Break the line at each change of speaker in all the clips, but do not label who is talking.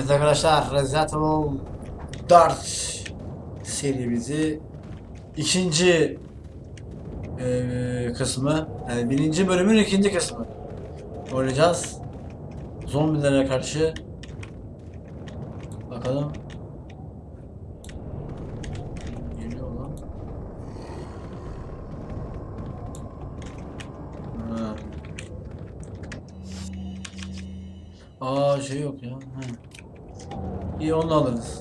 Evet arkadaşlar Resident Evil 4 serimizi ikinci eee, kısmı yani birinci bölümün ikinci kısmı oynayacağız. Zombilere karşı bakalım geliyor lan. Ha. Aa şey yok ya. İyi onu alırız.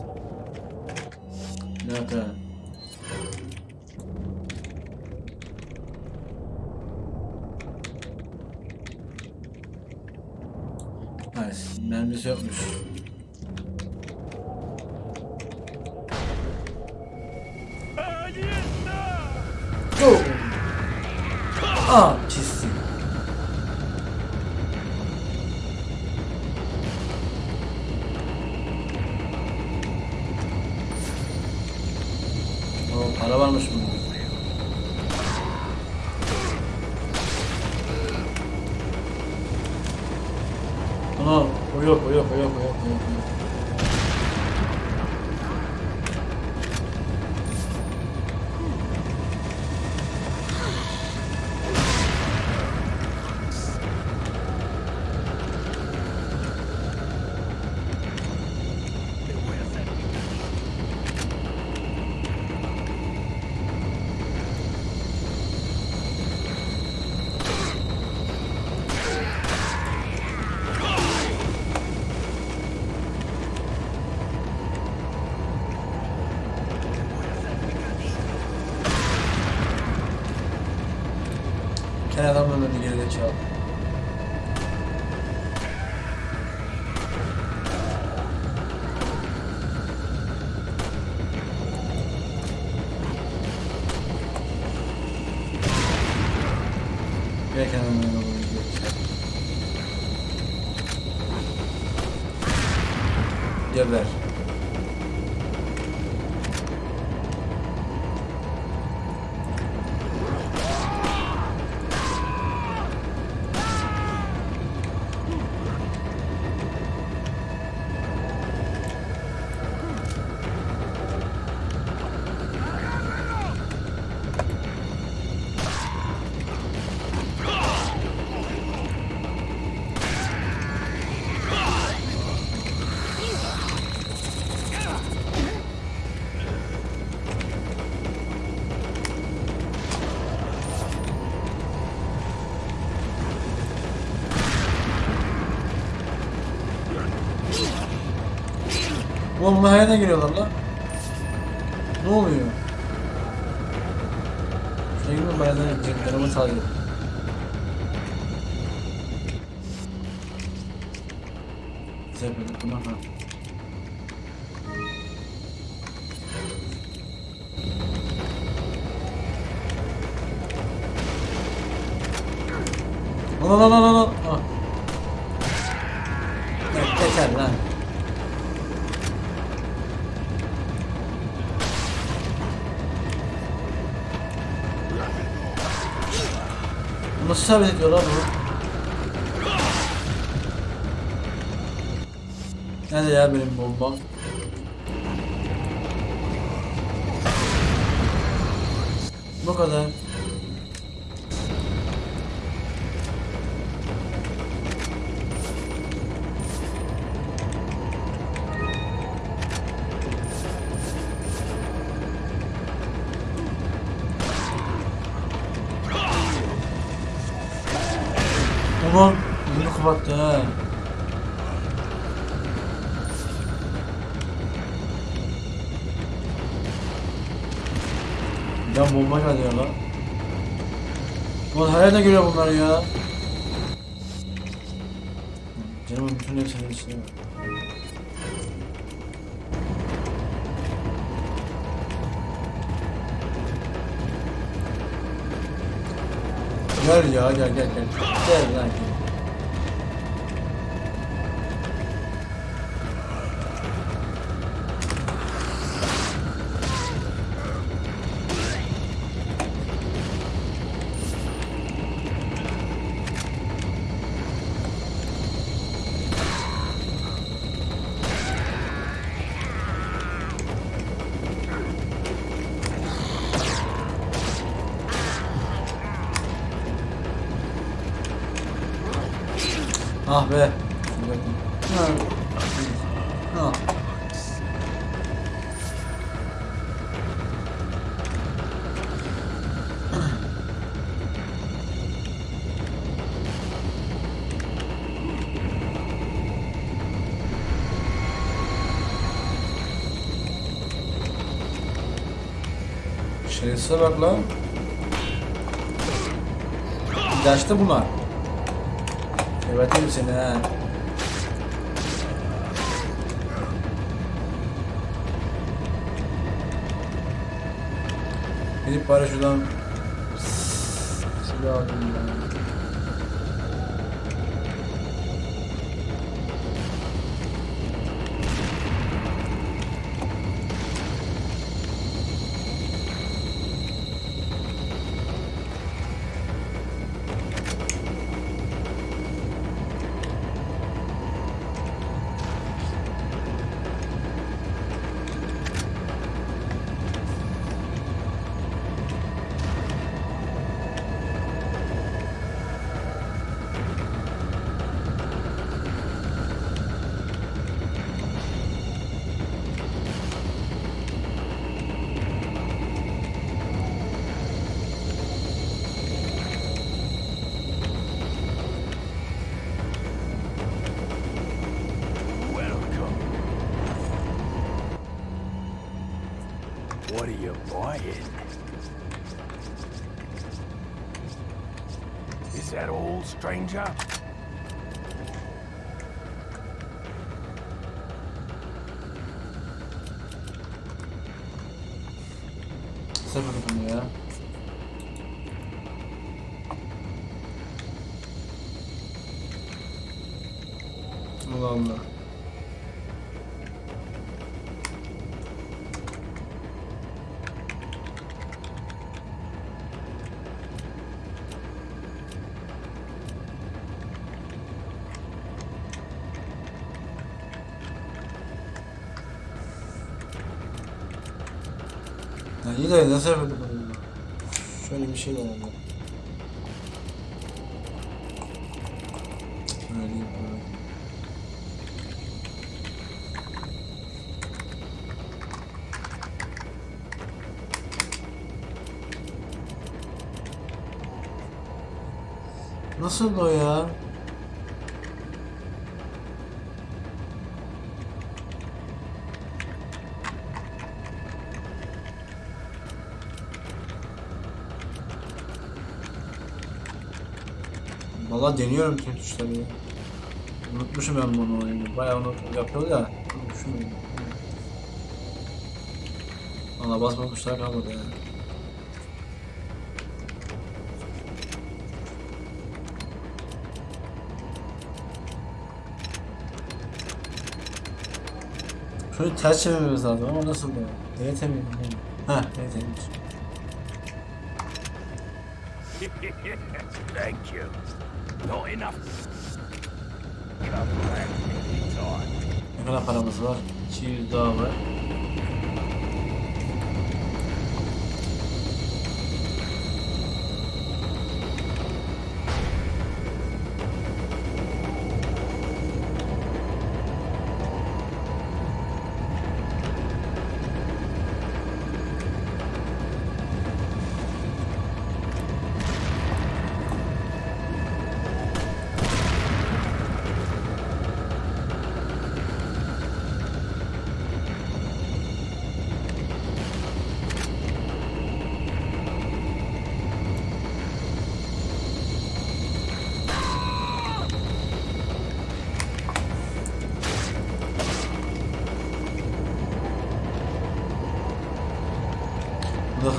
Para varmış bunda. Ana, o yok, o yok, o yok, o bunlar yerine giriyorlar lan. Ne oluyor? Girme bayağı da canımı sağlıyor. Güzel böyle tamam ha. Lan lan lan lan lan. Ah. Yeter lan. Nasıl sabit ediyor lan bu? Nerede ya benim bombam? Bu kadar. Kapattı ha. Ya bomba ya lan. Ulan her yerden geliyor bunlar ya. Canımın bütün hepsinin içine var. Gel ya gel gel gel. Gel lan gel. Şerefsize bak lan. İlaçta bunlar. Geberteyim seni ha. Gidip bari şuradan silah alayım ben. Bunu ya. Allah Allah. İyi de bunu? Şöyle bir şey denedim. Şöyle böyle. Nasıl o ya? Valla deniyorum tüm tuşları ya. Unutmuşum ben bunu oyunu. Bayağı onu yapıyordu ya. Unutmuşum oyunu. Valla basmamışlar kalmadı ya. Şöyle ters çevirmemiz lazım ama nasıl ya? DT mi? Ha, DT'ymiş.
Thank you. Not enough.
Ne kadar paramız var? 200 daha var.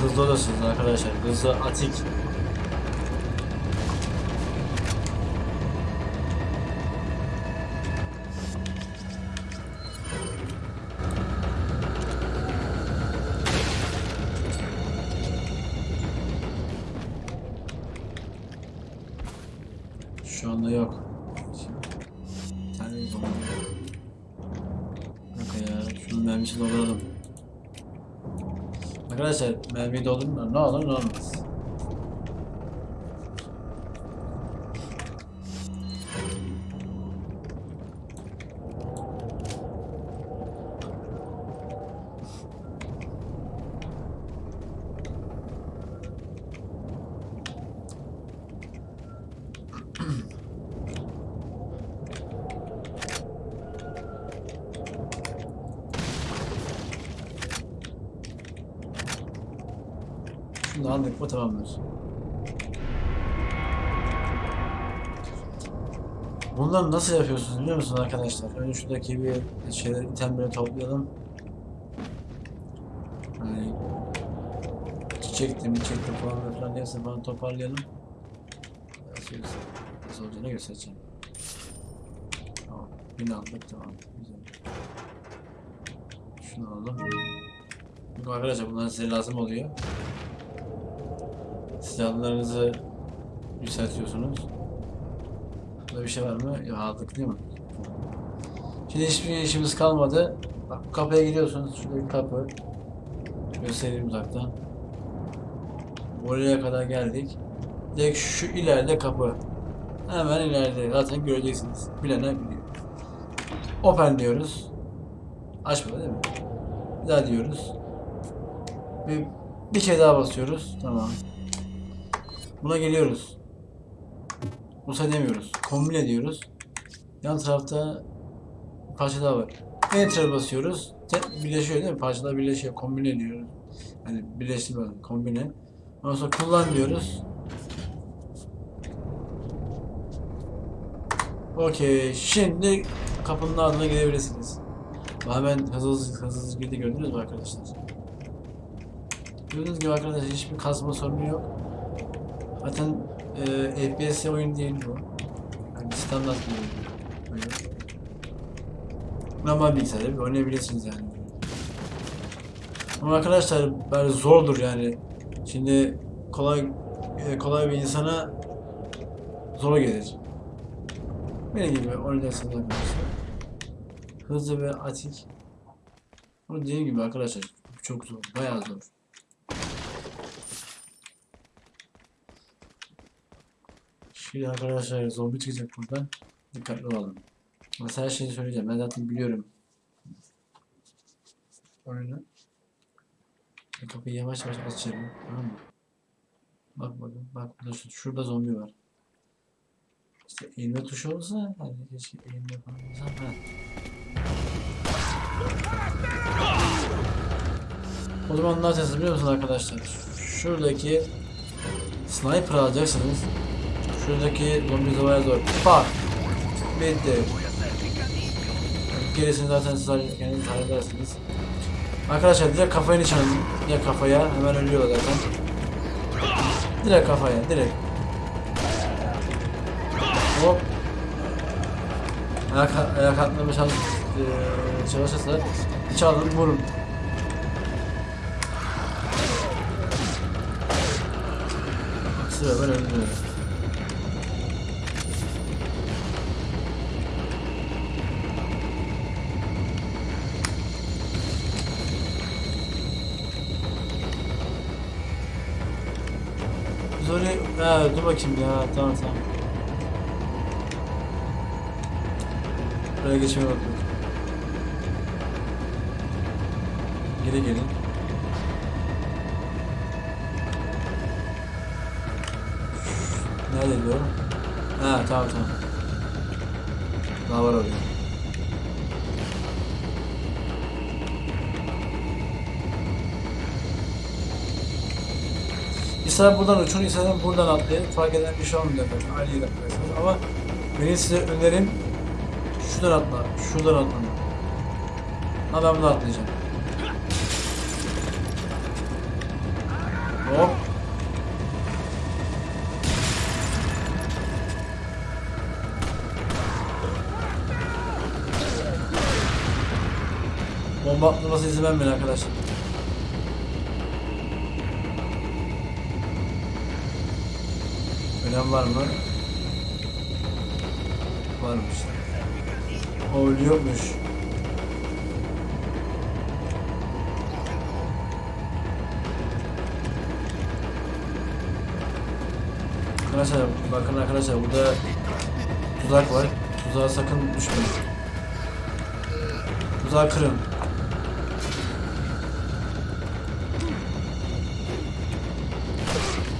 Hızlı olursunuz arkadaşlar. Hızlı atik. Mermiyi doldurun da ne olur ne olmaz. Şunu da aldık mı tamamdır. Bunları nasıl yapıyorsunuz biliyor musunuz arkadaşlar? Önce şuradaki bir şeyler itemleri toplayalım. Hani çiçekti mi çiçekti falan filan hepsini falan toparlayalım. Nasıl, nasıl olacağını göstereceğim. Tamam. Yine aldık tamam. Güzel. Şunu alalım. Arkadaşlar bunlar size lazım oluyor. Silahlarınızı yükseltiyorsunuz. Burada bir şey var mı? Yok aldık değil mi? Şimdi hiçbir işimiz kalmadı. Bak bu kapıya gidiyorsunuz. Şurada bir kapı. Göstereyim uzaktan. Oraya kadar geldik. Direkt şu ileride kapı. Hemen ileride. Zaten göreceksiniz. Bilenler biliyor. Open diyoruz. Açmadı değil mi? Bir daha diyoruz. Bir, bir kez daha basıyoruz. Tamam. Buna geliyoruz. Musa demiyoruz. Kombine diyoruz. Yan tarafta parça daha var. Enter basıyoruz. Birleşiyor değil mi? Parçalar birleşiyor. Kombine diyoruz. Hani birleştirme, kombine. Ondan sonra kullan diyoruz. Okey. Şimdi kapının ardına gidebilirsiniz. Hemen hızlı, hızlı hızlı girdi gördünüz mü arkadaşlar? Gördüğünüz gibi arkadaşlar hiçbir kasma sorunu yok. Zaten e, FPS oyun değil bu. Yani standart bir oyun. Normal bilgisayarda bir oynayabilirsiniz yani. Ama arkadaşlar böyle zordur yani. Şimdi kolay e, kolay bir insana zor gelir. Benim gibi oynayacaksınız arkadaşlar. Hızlı ve atik. Ama dediğim gibi arkadaşlar çok zor. Bayağı zor. Şimdi arkadaşlar zombi çıkacak buradan. Dikkatli olalım. Mesela her şeyi söyleyeceğim. Ben zaten biliyorum. Oyunu. Bu Kapıyı yavaş yavaş açıyorum. Tamam mı? Bak bakın. Bak burada şu- şurada zombi var. İşte eğilme tuşu olsa hani keşke eğilme falan olsa. Ha. O zaman ne yapacağız biliyor musunuz arkadaşlar? Şuradaki sniper alacaksınız. Şuradaki zombi zavaya zor. Bak. Bitti. Gerisini zaten siz kendiniz halledersiniz. Arkadaşlar direkt kafaya nişan. Direkt kafaya. Hemen ölüyor zaten. Direkt kafaya. Direkt. Hop. Ayak, ayak atmaya çalış, eee, çalışırsa içe alın vurun. Sıra ben öldürüyorum. Ha, dur bakayım ya. Tamam tamam. Buraya geçmeye bakıyorum. Geri gelin. Nerede diyor? Ha tamam tamam. Daha var orada. İster buradan uçun, ister buradan atlayın. Fark eden bir şey olmuyor zaten. Aynı yere atlayacaksınız. Ama benim size önerim şuradan atla, şuradan ben bunu atlayacağım. Hop. Bomba atlaması izin vermeyin arkadaşlar. Ölen var mı? Varmış. O ölüyormuş. Arkadaşlar bakın arkadaşlar burada tuzak var. Tuzağa sakın düşmeyin. Tuzağı kırın.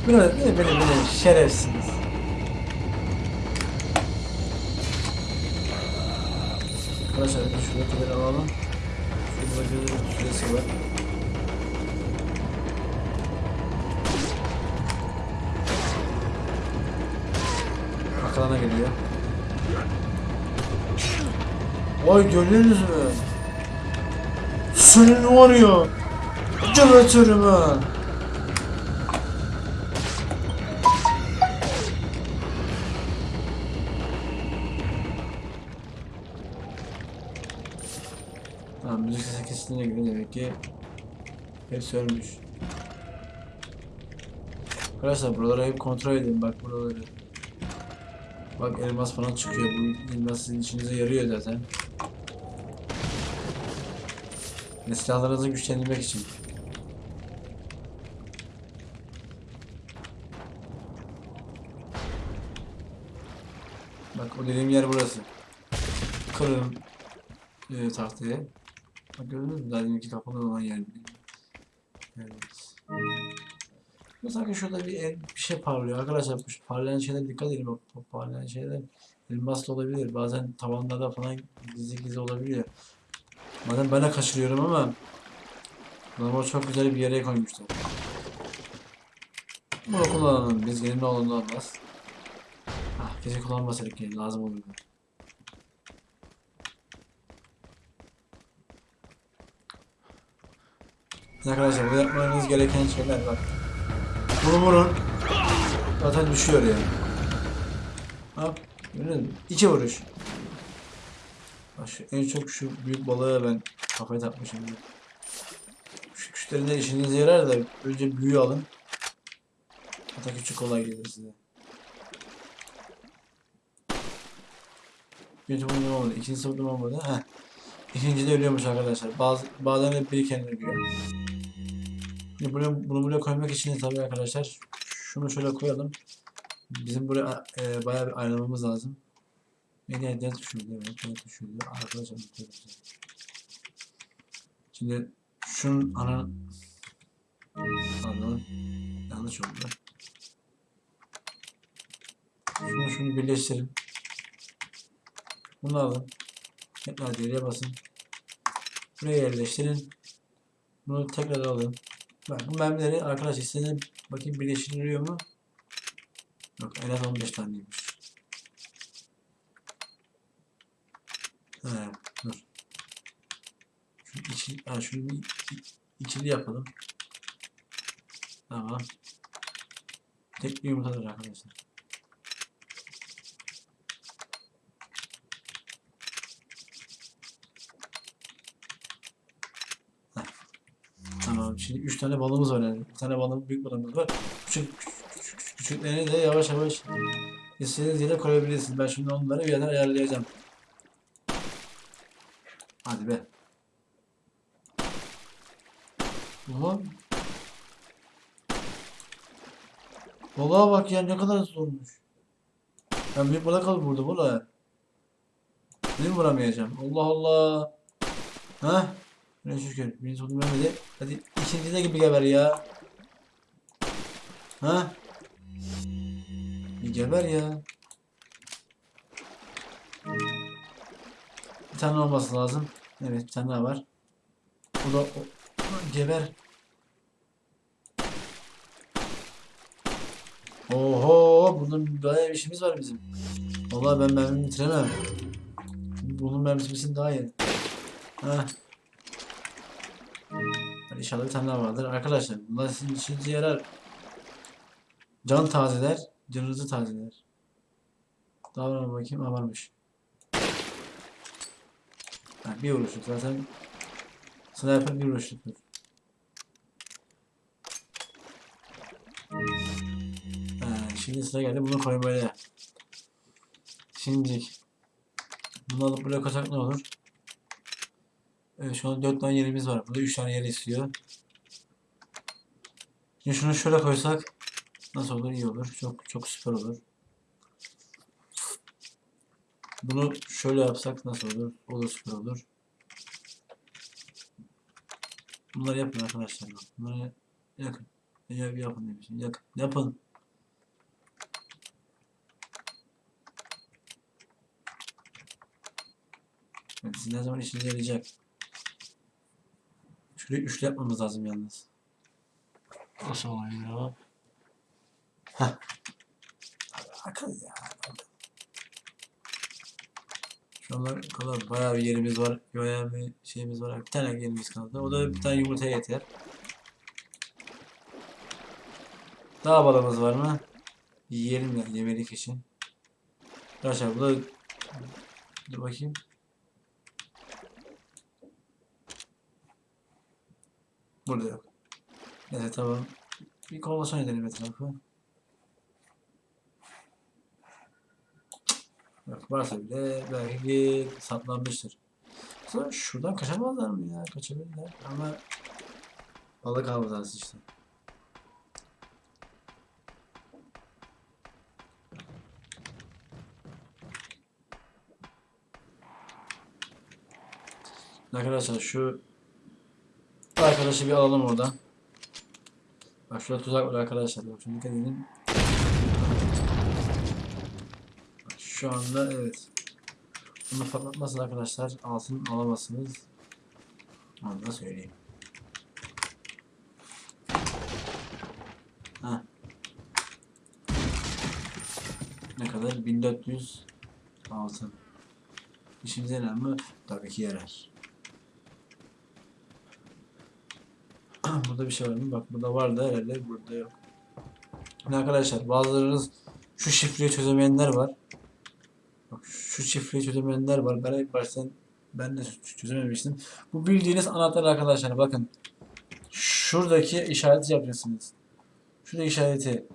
Bunu beni beni beni şerefsiniz. Arkadaşlar şu kadar alalım. Şu bacıların süresi var. Arkalarına geliyor. Vay görüyorsunuz mu? Senin var ya. Canatörüm ha. Demek ki hepsi. Arkadaşlar buraları hep kontrol edin bak buraları. Bak elmas falan çıkıyor. Bu elmas sizin işinize yarıyor zaten. Ve silahlarınızı güçlendirmek için. Bak o dediğim yer burası. Kırın e, tahtayı. Gördünüz mü? Daha deminki kapalı olan yer. Evet. Bu sanki şurada bir, el- bir şey parlıyor. Arkadaşlar bu parlayan şeylere dikkat edin. Bak parlayan şeyler elmas da olabilir. Bazen tavanlarda falan gizli gizli olabiliyor. Bazen ben de kaçırıyorum ama Normal çok güzel bir yere koymuşlar. Bunu kullanalım. Biz gelin ne olur ne olmaz. Ah, keşke kullanmasaydık yani lazım olurdu. Arkadaşlar burada yapmanız gereken şeyler bak. Bunu vurun. Zaten düşüyor yani. Hop. Gördünüz mü? İki vuruş. Bak şu, en çok şu büyük balığa ben kafayı takmışım. ya. Şu küçüklerinde işinize yarar da önce büyüğü alın. Hatta küçük kolay gelir size. Birinci vurdum olmadı. İkincisi vurdum olmadı. Heh. İkinci de ölüyormuş arkadaşlar. Bazı, bazen de biri kendini ölüyor. Buraya, bunu buraya koymak için tabii arkadaşlar şunu şöyle koyalım. Bizim buraya e, bayağı bir ayarlamamız lazım. Beni elden düşürdü. Evet düşürdü. Arkadaşlar. Şimdi şunun ana pardon yanlış oldu. Şunu şunu birleştirin. Bunu alın. Tekrar geriye basın. Buraya yerleştirin. Bunu tekrar alın. Bak bu mermileri arkadaş istediğine bakayım birleştiriliyor mu? Yok en az 15 taneymiş. He dur. Şu içi, ha, şunu bir i- ikili yapalım. Tamam. Tek bir yumurtadır arkadaşlar. Heh. Tamam. Şimdi 3 tane balığımız var yani. Bir tane balığımız, büyük balığımız var. Küçük, küçük, küçük, küçüklerini de yavaş yavaş istediğiniz yere koyabilirsiniz. Ben şimdi onları bir yerden ayarlayacağım. Hadi be. Ulan. Balığa bak ya ne kadar zormuş. Ben büyük balık alıp vurdum ulan. Benim vuramayacağım. Allah Allah. Ha? Ne şükür. Birinci sonunu vermedi. Hadi ikincide gibi geber ya. Ha? Geber ya. Bir tane olması lazım. Evet bir tane daha var. Bu da o, geber. Oho bunun bayağı bir işimiz var bizim. Vallahi ben mermimi bitiremem. Bunun mermisi bitsin daha iyi. Heh. İnşallah bir vardır. Arkadaşlar bunlar sizin işinize yarar. Can tazeler, canınızı tazeler. Mı bakayım? Ha varmış. Ha, bir vuruşluk zaten. Sniper bir vuruşluktur. Şimdi sıra geldi bunu koymaya. Şimdi bunu alıp buraya koysak ne olur? Evet şu an 4 tane yerimiz var. Burada 3 tane yer istiyor. Şimdi şunu şöyle koysak nasıl olur? İyi olur. Çok çok süper olur. Bunu şöyle yapsak nasıl olur? O da süper olur. Bunları yapın arkadaşlar. Bunları yakın. Yap, yapın demişim. Yakın. Yapın. Evet, sizin zaman işinize yarayacak. Şurayı üçlü yapmamız lazım yalnız. Nasıl oluyor ya? Heh. Akıl ya. Şu anlar kadar bayağı bir yerimiz var. Bayağı bir şeyimiz var. Bir tane yerimiz kaldı. O da bir tane yumurtaya yeter. Daha balımız var mı? Yiyelim ya yemelik için. Arkadaşlar bu da dur bakayım. Yok. Neyse tamam. Bir kolasyon edelim etrafı. Yok varsa bile belki saplanmıştır. Sonra şuradan kaçamazlar mı ya? Kaçabilirler ama balık hafızası işte. Arkadaşlar şu arkadaşı bir alalım oradan. Bak şurada tuzak var arkadaşlar. Bak şunu dikkat edin. Şu anda evet. Bunu patlatmasın arkadaşlar. Altın alamazsınız. Onu da söyleyeyim. Ha. Ne kadar? 1400 altın. İşimize yarar mı? Tabii ki yarar. burada bir şey var mı? Bak burada var da herhalde burada yok. Şimdi arkadaşlar bazılarınız şu şifreyi çözemeyenler var. Bak şu şifreyi çözemeyenler var. Ben ilk baştan ben de çözememiştim. Bu bildiğiniz anahtar arkadaşlar bakın. Şuradaki işareti yapacaksınız. Şuradaki işareti.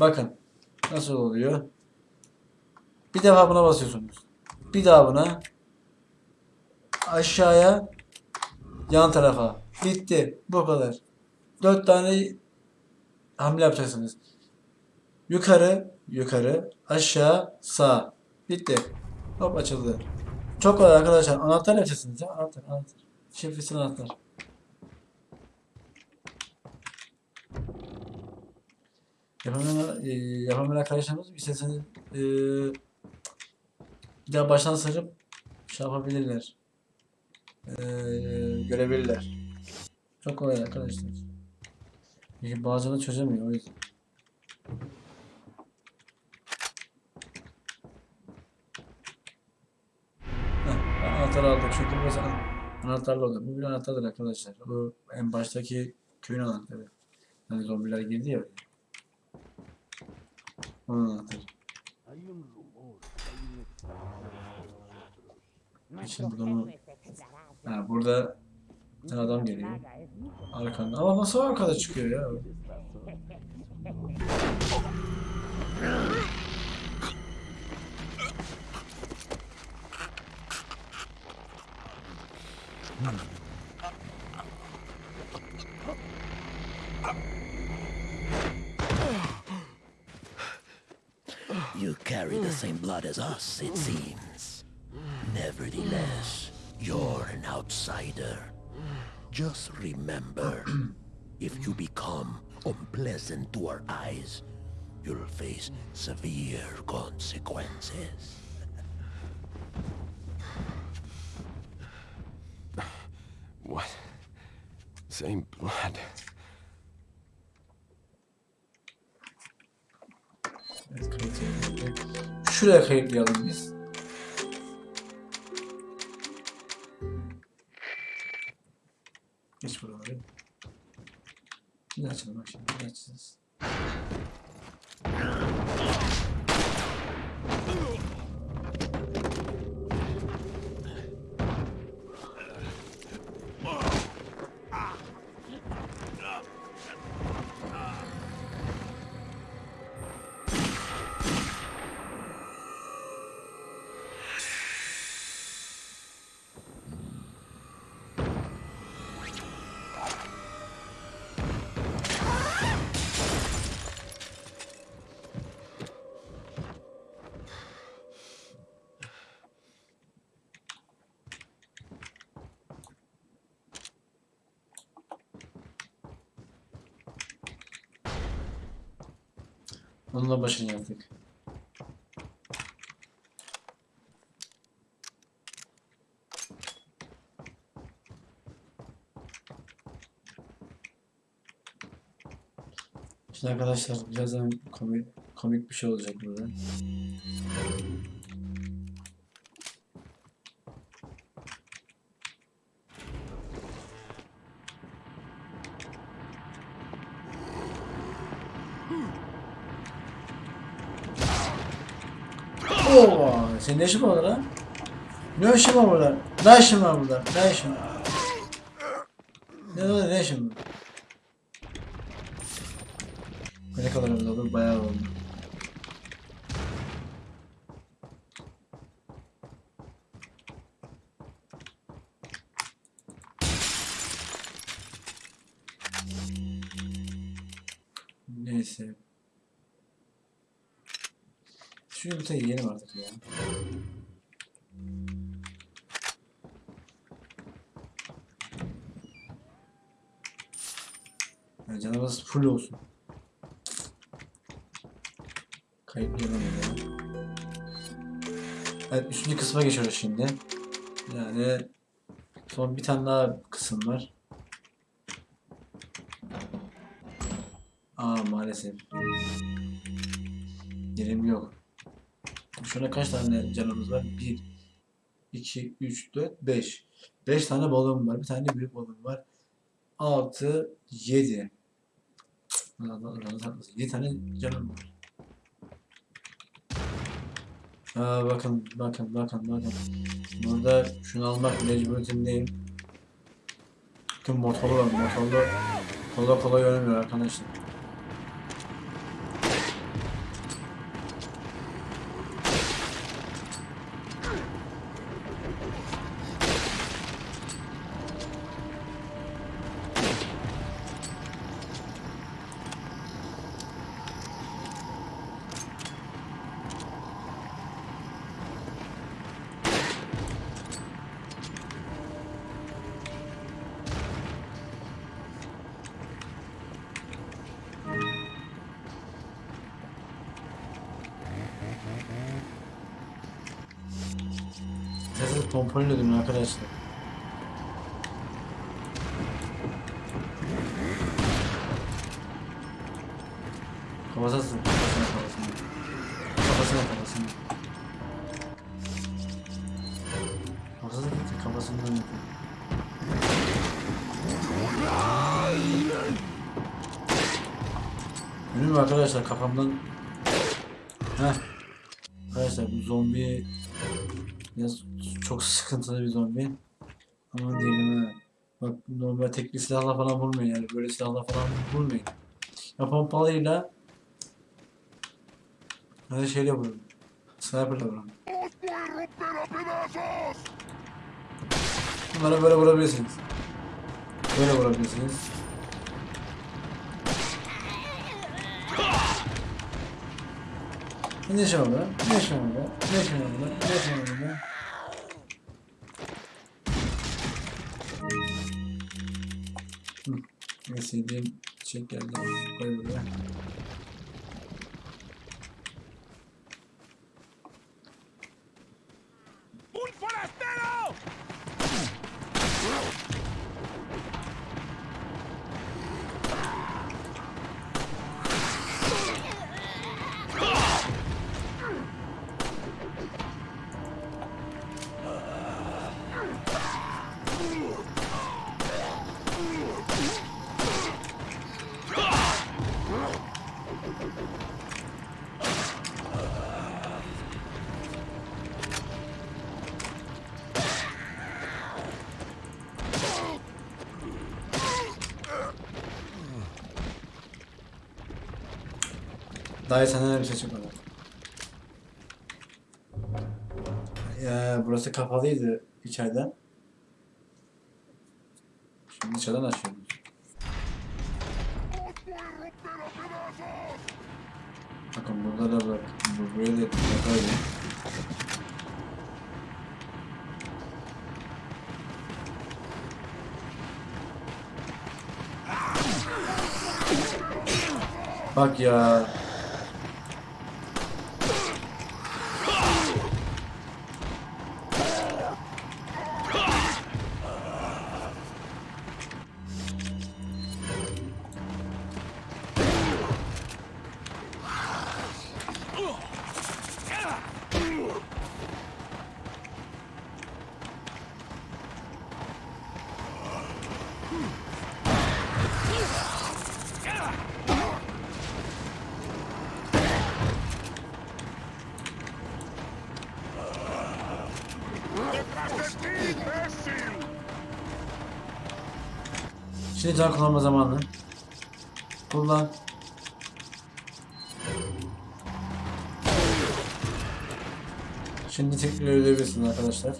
Bakın. Nasıl oluyor? Bir defa buna basıyorsunuz. Bir daha buna. Aşağıya. Yan tarafa. Bitti. Bu kadar. Dört tane hamle yapacaksınız. Yukarı, yukarı, aşağı, sağ. Bitti. Hop açıldı. Çok kolay arkadaşlar. Anahtar yapacaksınız ya. Anahtar, anahtar. Şifresi anahtar. Yapamayan, e, yapamayan arkadaşlarımız isterseniz e, bir daha baştan sarıp şey yapabilirler. E, görebilirler. Çok kolay arkadaşlar. Bazıları çözemiyor o yüzden. Heh, anahtarı aldık çünkü burası an- anahtarlı oldu. Bu bir anahtardır arkadaşlar. Bu en baştaki köyün anahtarı. Hani zombiler girdi ya. Onun anahtarı. Şimdi mı? Ha, burada adam geliyor. Arkanda. Ama nasıl arkada çıkıyor ya?
You carry the same blood as us, it seems. Nevertheless, you're an outsider. Just remember, if you become unpleasant to our eyes, you'll face severe consequences.
What? Same blood.
Evet, kayıtlayalım. Şuraya kayıtlayalım biz. Şimdi açalım bak şimdi. Bir açacağız. Onunla başını yaptık. Şimdi arkadaşlar birazdan komik, komik bir şey olacak burada. Oo, senin ne işin var lan? Ne işin var burada? Ne işin var burada? Ne işin var? Ne oldu? Ne işin var? Ne kadar oldu? Bayağı oldu. Neyse. Şu yumurtayı yiyelim artık ya. Yani canımız full olsun. Kayıtlayalım ya. Evet üçüncü kısma geçiyoruz şimdi. Yani son bir tane daha kısım var. Aa maalesef. Yerim yok. Şuna kaç tane canımız var? 1, 2, 3, 4, 5. 5 tane balığım var. Bir tane büyük balığım var. 6, 7. 7 tane canım var. Aa, bakın, bakın, bakın, bakın. Burada şunu almak mecburiyetindeyim. Bakın motorlu motorlu. Kolay kolay ölmüyor arkadaşlar. Benim arkadaşlar kafamdan Heh. Arkadaşlar bu zombi Biraz çok sıkıntılı bir zombi. Ama diyelim ha. Bak normal tekli silahla falan vurmayın yani böyle silahla falan vurmayın. Ya pompalıyla Hadi şeyle vurun. Sniper'la vurun. Bunlara böyle vurabilirsiniz. Böyle vurabilirsiniz. Ne şey oldu? Ne şey oldu? Ne şey oldu? Ne şey oldu? Neyse diyeyim. Çek geldi. Koy buraya. Daha senden bir şey çıkmadı. Ya burası kapalıydı içeriden. Şimdi dışarıdan açıyoruz. Bakın burada da. Bu buraya da yapayım. Bak ya. Şimdi kullanma zamanı. Kullan. Şimdi tekrar ölebilirsiniz arkadaşlar.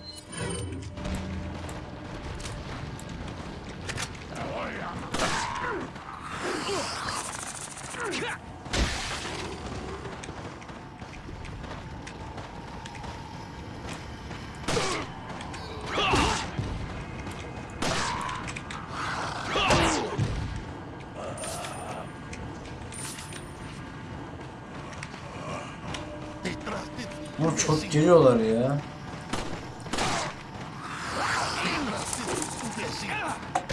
しがら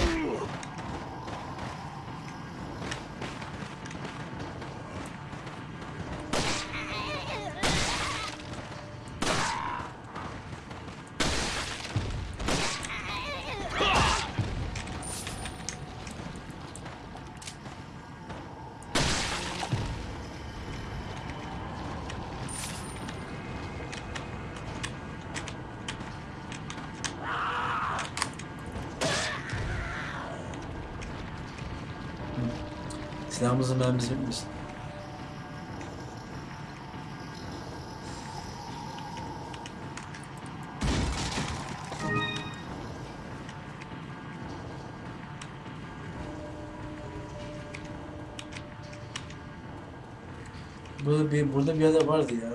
Silahımızın mermisi bitmiş. Burada bir burada bir yerde vardı ya.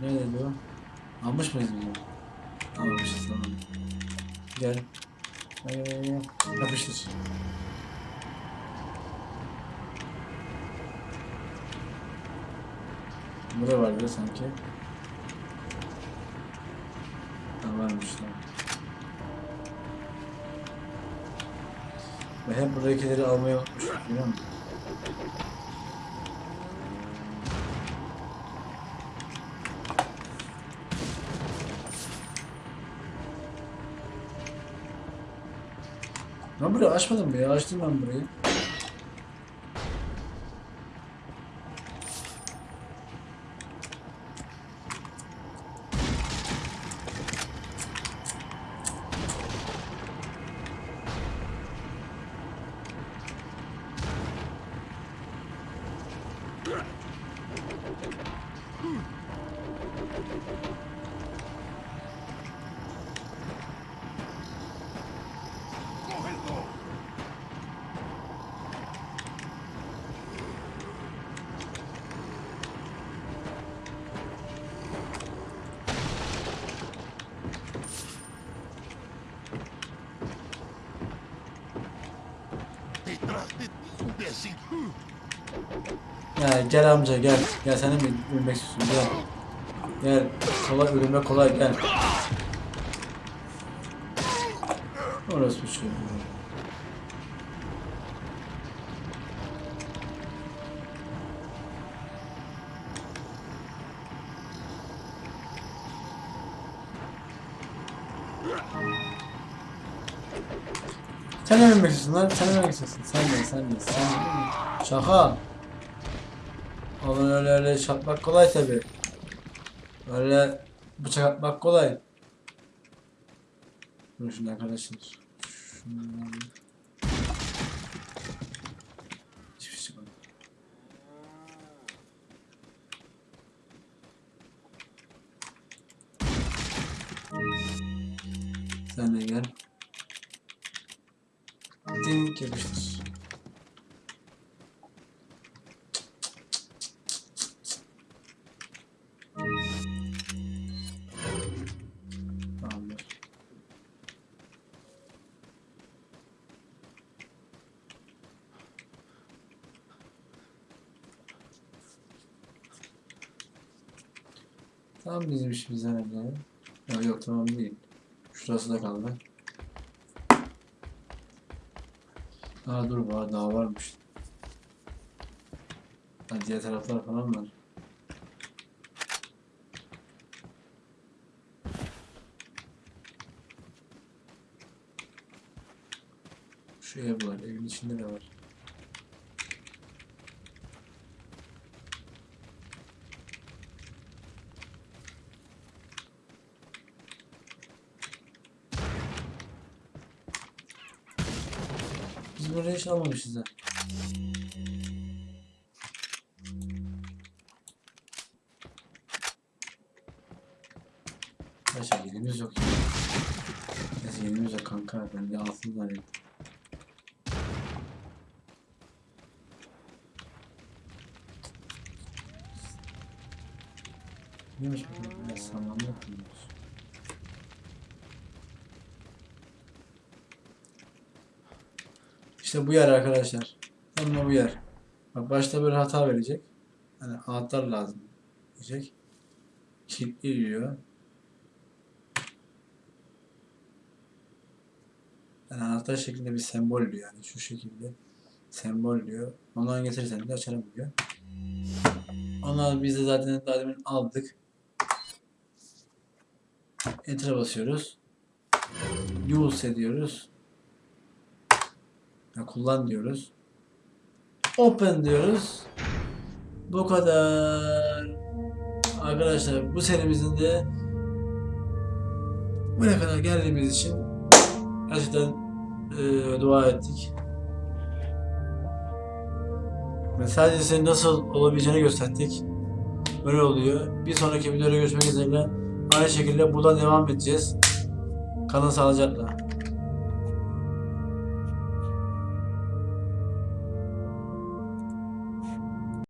Neredeydi o? Almış mıyız bunu? Burada vardı sanki. Ha varmış tamam. Ben hep buradakileri almayı unutmuşum biliyor musun? Ben burayı açmadım mı ya? Açtım ben burayı. Ya gel amca gel. Gel sen de mi ölmek istiyorsun gel. Gel. Kolay ölüme kolay gel. Orası bir şey. İstiyorsun lan? Sen ne ölmek istiyorsun? Sen de, sen de, sen de. Şaka. Oğlum öyle öyle çatmak kolay tabi. Öyle bıçak atmak kolay. Dur şimdi arkadaşlar. Şundan. Tamam bizim işimiz herhalde. Yok yok tamam değil. Şurası da kaldı. Aa dur var daha varmış. Ha, diğer taraflar falan var. Şu ev var, evin içinde de var. Almamışız ha. Başka yerimiz yok. Neyse yerimiz yok kanka. Ben de altın zannettim. Neymiş bu? Ben sanmamı İşte bu yer arkadaşlar. Tam bu yer. Bak başta böyle hata verecek. Hani anahtar lazım diyecek. Kilitli diyor. Yani anahtar şeklinde bir sembol diyor yani şu şekilde sembol diyor. Ondan getirirsen de açarım diyor. Onlar biz de zaten daha demin aldık. Enter'a basıyoruz. Use ediyoruz. Ya kullan diyoruz. Open diyoruz. Bu kadar. Arkadaşlar bu serimizin de buraya kadar geldiğimiz için gerçekten eee, dua ettik. Ve sadece senin nasıl olabileceğini gösterdik. Böyle oluyor. Bir sonraki videoda görüşmek üzere. Aynı şekilde buradan devam edeceğiz. Kalın sağlıcakla.